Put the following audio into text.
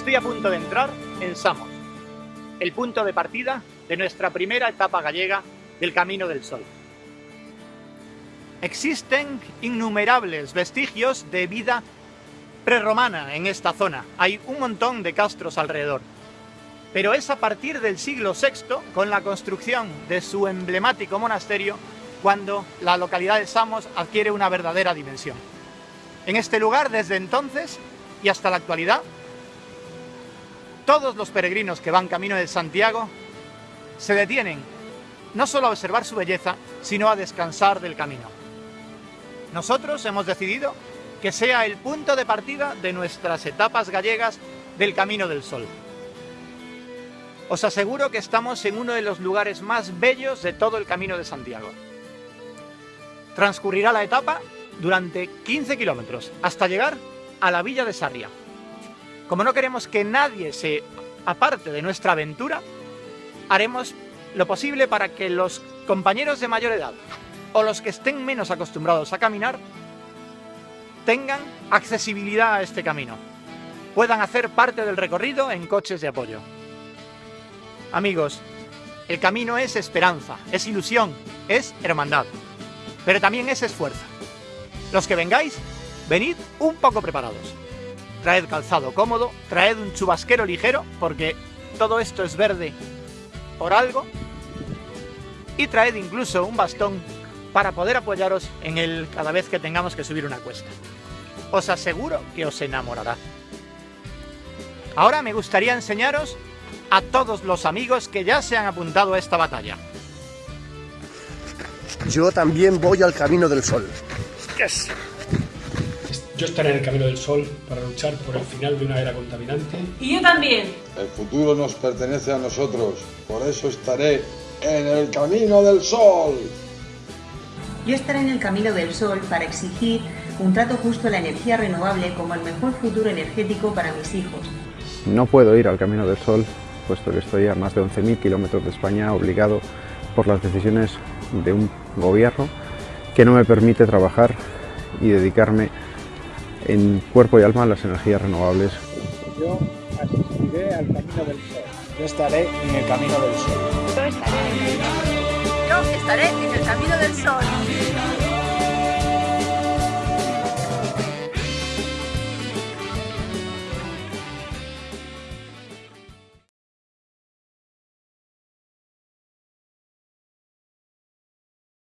Estoy a punto de entrar en Samos, el punto de partida de nuestra primera etapa gallega del Camino del Sol. Existen innumerables vestigios de vida prerromana en esta zona. Hay un montón de castros alrededor. Pero es a partir del siglo VI, con la construcción de su emblemático monasterio, cuando la localidad de Samos adquiere una verdadera dimensión. En este lugar, desde entonces y hasta la actualidad, todos los peregrinos que van camino de Santiago se detienen no solo a observar su belleza, sino a descansar del camino. Nosotros hemos decidido que sea el punto de partida de nuestras etapas gallegas del Camino del Sol. Os aseguro que estamos en uno de los lugares más bellos de todo el Camino de Santiago. Transcurrirá la etapa durante 15 kilómetros, hasta llegar a la villa de Sarria. Como no queremos que nadie se aparte de nuestra aventura, haremos lo posible para que los compañeros de mayor edad o los que estén menos acostumbrados a caminar tengan accesibilidad a este camino, puedan hacer parte del recorrido en coches de apoyo. Amigos, el camino es esperanza, es ilusión, es hermandad, pero también es esfuerzo. Los que vengáis, venid un poco preparados. Traed calzado cómodo, traed un chubasquero ligero, porque todo esto es verde por algo, y traed incluso un bastón para poder apoyaros en él cada vez que tengamos que subir una cuesta. Os aseguro que os enamorará. Ahora me gustaría enseñaros a todos los amigos que ya se han apuntado a esta batalla. Yo también voy al Camino del Sol. Yes. Yo estaré en el Camino del Sol para luchar por el final de una era contaminante. Y yo también. El futuro nos pertenece a nosotros, por eso estaré en el Camino del Sol. Yo estaré en el Camino del Sol para exigir un trato justo a la energía renovable como el mejor futuro energético para mis hijos. No puedo ir al Camino del Sol, puesto que estoy a más de 11.000 kilómetros de España obligado por las decisiones de un gobierno que no me permite trabajar y dedicarme en cuerpo y alma las energías renovables. Yo asistiré al Camino del Sol. Yo estaré en el Camino del Sol. Yo estaré en el camino del sol.